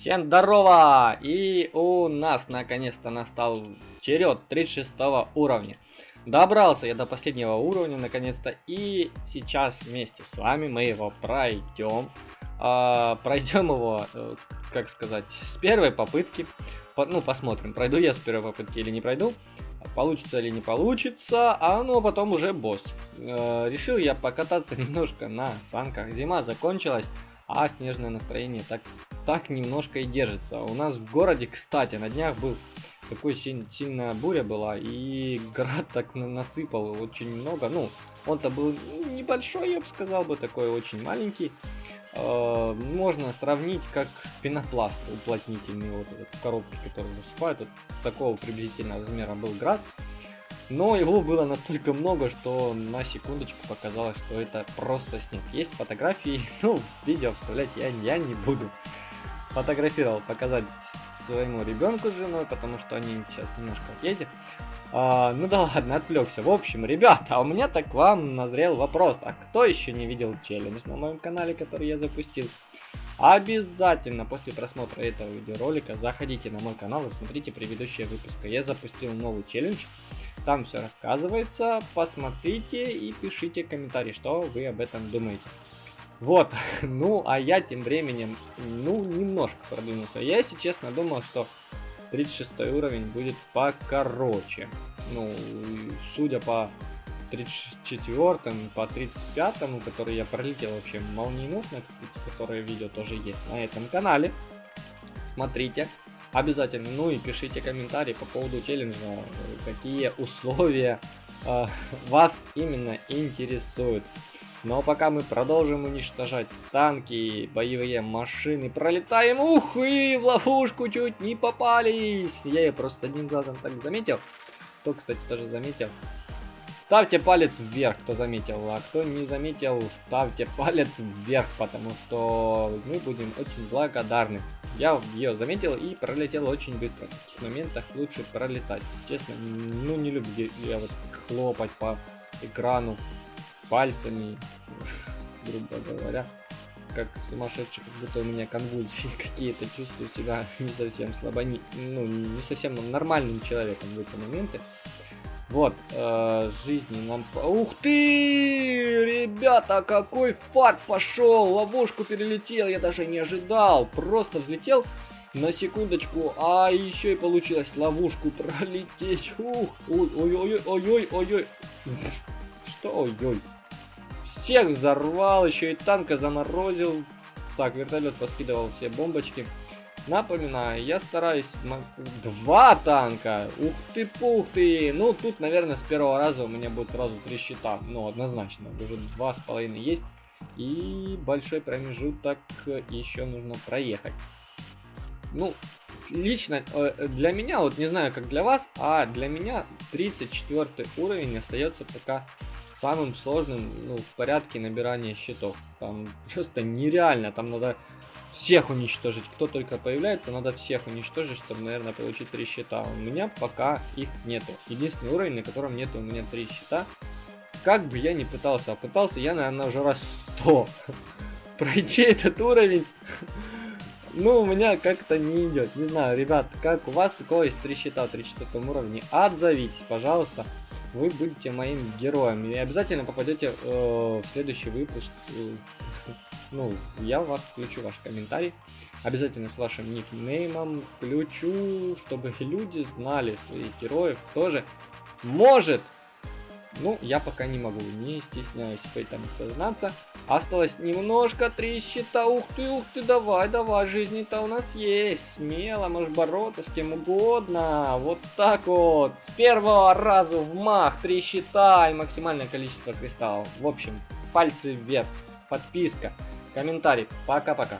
Всем здорово! И у нас наконец-то настал черед 36 уровня. Добрался я до последнего уровня наконец-то. И сейчас вместе с вами мы его пройдем. А, пройдем его, э, как сказать, с первой попытки. По, ну, посмотрим, пройду я с первой попытки или не пройду. Получится или не получится, а ну а потом уже босс. Э, решил я покататься немножко на санках. Зима закончилась, а снежное настроение так так немножко и держится. У нас в городе, кстати, на днях был такой силь, сильная буря была, и град так насыпал очень много. Ну, он-то был небольшой, я бы сказал бы, такой очень маленький. Э, можно сравнить как пенопласт уплотнительный, вот этот в коробке, который засыпают. Вот такого приблизительного размера был град. Но его было настолько много, что на секундочку показалось, что это просто снег. Есть фотографии, ну, видео вставлять я, я не буду фотографировал, показать своему ребенку с женой, потому что они сейчас немножко в А, ну да ладно, отвлекся. В общем, ребята, у меня так к вам назрел вопрос. А кто еще не видел челлендж на моем канале, который я запустил? Обязательно после просмотра этого видеоролика заходите на мой канал и смотрите предыдущие выпуски. Я запустил новый челлендж. Там все рассказывается. Посмотрите и пишите комментарии, что вы об этом думаете. Вот, ну, а я тем временем, ну, немножко продвинулся. Я, если честно, думал, что 36 уровень будет покороче. Ну, судя по 34 по 35 который я пролетел вообще молниеносно, которое видео тоже есть на этом канале. Смотрите, обязательно, ну и пишите комментарии по поводу челленджа, какие условия э, вас именно интересуют. Но пока мы продолжим уничтожать танки, боевые машины, пролетаем, ух, и в ловушку чуть не попались. Я ее просто одним глазом так заметил. Кто, кстати, тоже заметил. Ставьте палец вверх, кто заметил, а кто не заметил, ставьте палец вверх, потому что мы будем очень благодарны. Я ее заметил и пролетел очень быстро. В таких моментах лучше пролетать. Честно, ну не люблю я вот хлопать по экрану пальцами, грубо говоря, как сумасшедший, как будто у меня конвульсии какие-то, чувствую себя не совсем слабо, не, ну, не совсем нормальным человеком в эти моменты. Вот, э, жизни нам... Ух ты! Ребята, какой фарт пошел! Ловушку перелетел, я даже не ожидал. Просто взлетел на секундочку, а еще и получилось ловушку пролететь. Ух, ой-ой-ой-ой-ой-ой. Что ой-ой? Всех взорвал, еще и танка заморозил. Так, вертолет поскидывал все бомбочки. Напоминаю, я стараюсь... Два танка! Ух ты, пух ты! Ну, тут, наверное, с первого раза у меня будет сразу три щита. Ну, однозначно. Уже два с половиной есть. И большой промежуток еще нужно проехать. Ну, лично э, для меня, вот не знаю, как для вас, а для меня 34 уровень остается пока самым сложным ну, в порядке набирания счетов. Там просто нереально, там надо всех уничтожить. Кто только появляется, надо всех уничтожить, чтобы, наверное, получить три счета. У меня пока их нету. Единственный уровень, на котором нету у меня три счета. Как бы я ни пытался, а пытался я, наверное, уже раз 100 пройти этот уровень. Ну, у меня как-то не идет. Не знаю, ребят, как у вас, у кого есть три счета в 34 уровне, отзовитесь, пожалуйста вы будете моим героем. И обязательно попадете э, в следующий выпуск. Э, ну, я вас включу ваш комментарий. Обязательно с вашим никнеймом включу, чтобы люди знали своих героев тоже. Может ну, я пока не могу, не стесняюсь в этом сознаться. Осталось немножко, три щита, ух ты, ух ты, давай, давай, жизни-то у нас есть. Смело, можешь бороться с кем угодно. Вот так вот. С первого раза в мах, три щита и максимальное количество кристаллов. В общем, пальцы вверх, подписка, комментарий. Пока-пока.